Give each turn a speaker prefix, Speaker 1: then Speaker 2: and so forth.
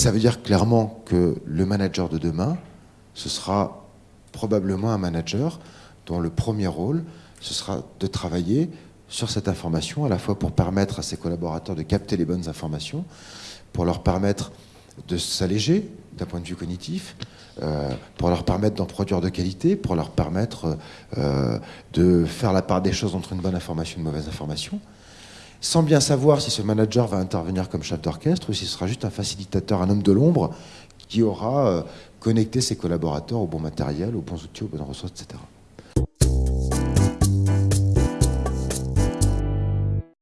Speaker 1: ça veut dire clairement que le manager de demain, ce sera probablement un manager dont le premier rôle, ce sera de travailler sur cette information, à la fois pour permettre à ses collaborateurs de capter les bonnes informations, pour leur permettre de s'alléger d'un point de vue cognitif, euh, pour leur permettre d'en produire de qualité, pour leur permettre euh, de faire la part des choses entre une bonne information et une mauvaise information, sans bien savoir si ce manager va intervenir comme chef d'orchestre ou s'il sera juste un facilitateur, un homme de l'ombre qui aura euh, connecté ses collaborateurs au bon matériel, aux bons outils, aux bonnes ressources, etc.